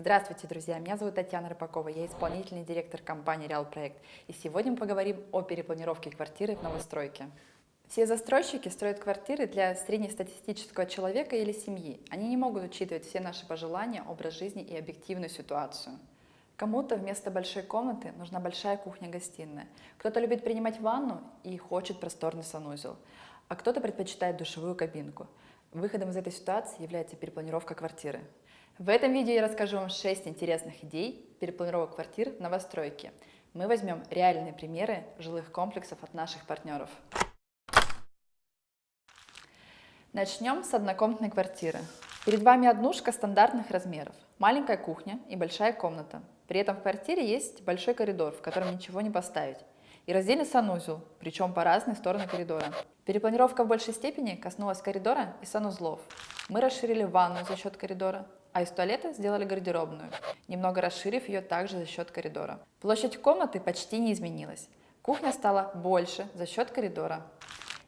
Здравствуйте, друзья! Меня зовут Татьяна Рыбакова, я исполнительный директор компании Реал Проект. И сегодня мы поговорим о перепланировке квартиры в новостройке. Все застройщики строят квартиры для среднестатистического человека или семьи. Они не могут учитывать все наши пожелания, образ жизни и объективную ситуацию. Кому-то вместо большой комнаты нужна большая кухня-гостиная. Кто-то любит принимать ванну и хочет просторный санузел, а кто-то предпочитает душевую кабинку. Выходом из этой ситуации является перепланировка квартиры. В этом видео я расскажу вам 6 интересных идей перепланировок квартир в новостройке. Мы возьмем реальные примеры жилых комплексов от наших партнеров. Начнем с однокомнатной квартиры. Перед вами однушка стандартных размеров, маленькая кухня и большая комната. При этом в квартире есть большой коридор, в котором ничего не поставить, и раздельный санузел, причем по разные стороны коридора. Перепланировка в большей степени коснулась коридора и санузлов. Мы расширили ванную за счет коридора, а из туалета сделали гардеробную, немного расширив ее также за счет коридора. Площадь комнаты почти не изменилась. Кухня стала больше за счет коридора.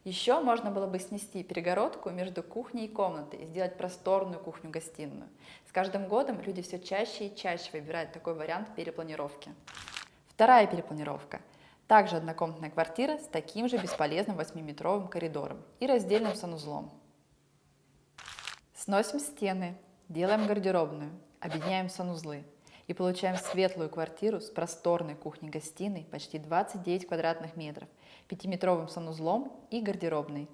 Еще можно было бы снести перегородку между кухней и комнатой и сделать просторную кухню-гостиную. С каждым годом люди все чаще и чаще выбирают такой вариант перепланировки. Вторая перепланировка. Также однокомнатная квартира с таким же бесполезным 8-метровым коридором и раздельным санузлом. Сносим стены, делаем гардеробную, объединяем санузлы и получаем светлую квартиру с просторной кухней-гостиной почти 29 квадратных метров, пятиметровым санузлом и гардеробной.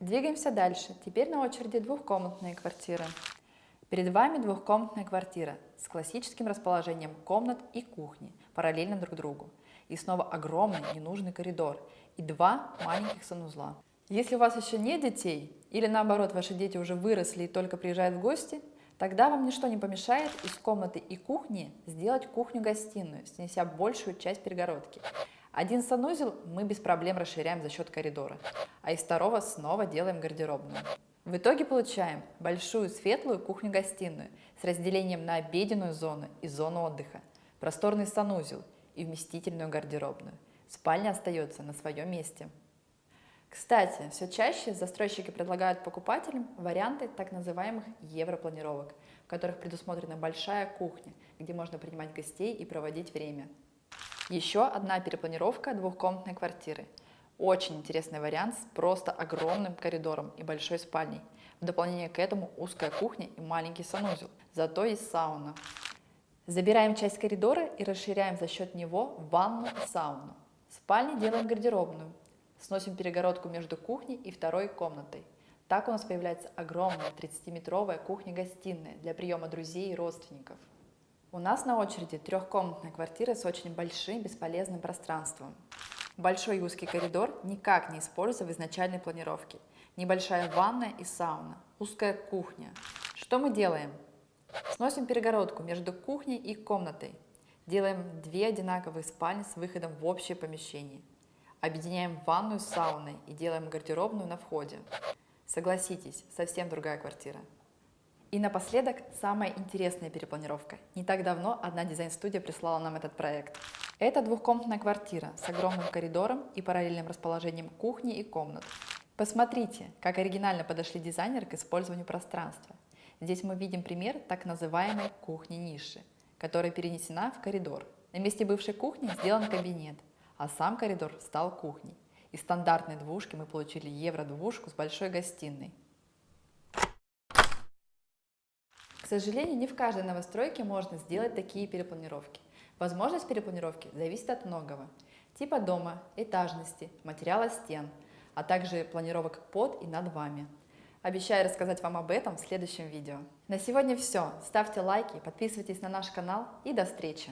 Двигаемся дальше. Теперь на очереди двухкомнатные квартиры. Перед вами двухкомнатная квартира с классическим расположением комнат и кухни, параллельно друг другу. И снова огромный ненужный коридор и два маленьких санузла. Если у вас еще нет детей, или наоборот ваши дети уже выросли и только приезжают в гости, тогда вам ничто не помешает из комнаты и кухни сделать кухню-гостиную, снеся большую часть перегородки. Один санузел мы без проблем расширяем за счет коридора, а из второго снова делаем гардеробную. В итоге получаем большую светлую кухню-гостиную с разделением на обеденную зону и зону отдыха, просторный санузел и вместительную гардеробную. Спальня остается на своем месте. Кстати, все чаще застройщики предлагают покупателям варианты так называемых европланировок, в которых предусмотрена большая кухня, где можно принимать гостей и проводить время. Еще одна перепланировка двухкомнатной квартиры. Очень интересный вариант с просто огромным коридором и большой спальней. В дополнение к этому узкая кухня и маленький санузел, зато есть сауна. Забираем часть коридора и расширяем за счет него ванну и сауну. В спальне делаем гардеробную. Сносим перегородку между кухней и второй комнатой. Так у нас появляется огромная 30-метровая кухня-гостиная для приема друзей и родственников. У нас на очереди трехкомнатная квартира с очень большим бесполезным пространством. Большой и узкий коридор никак не используется в изначальной планировке. Небольшая ванная и сауна, узкая кухня. Что мы делаем? Сносим перегородку между кухней и комнатой. Делаем две одинаковые спальни с выходом в общее помещение. Объединяем ванную с сауной и делаем гардеробную на входе. Согласитесь, совсем другая квартира. И напоследок, самая интересная перепланировка. Не так давно одна дизайн-студия прислала нам этот проект. Это двухкомнатная квартира с огромным коридором и параллельным расположением кухни и комнат. Посмотрите, как оригинально подошли дизайнеры к использованию пространства. Здесь мы видим пример так называемой кухни-ниши, которая перенесена в коридор. На месте бывшей кухни сделан кабинет, а сам коридор стал кухней. Из стандартной двушки мы получили евро-двушку с большой гостиной. сожалению, не в каждой новостройке можно сделать такие перепланировки. Возможность перепланировки зависит от многого. Типа дома, этажности, материала стен, а также планировок под и над вами. Обещаю рассказать вам об этом в следующем видео. На сегодня все. Ставьте лайки, подписывайтесь на наш канал и до встречи!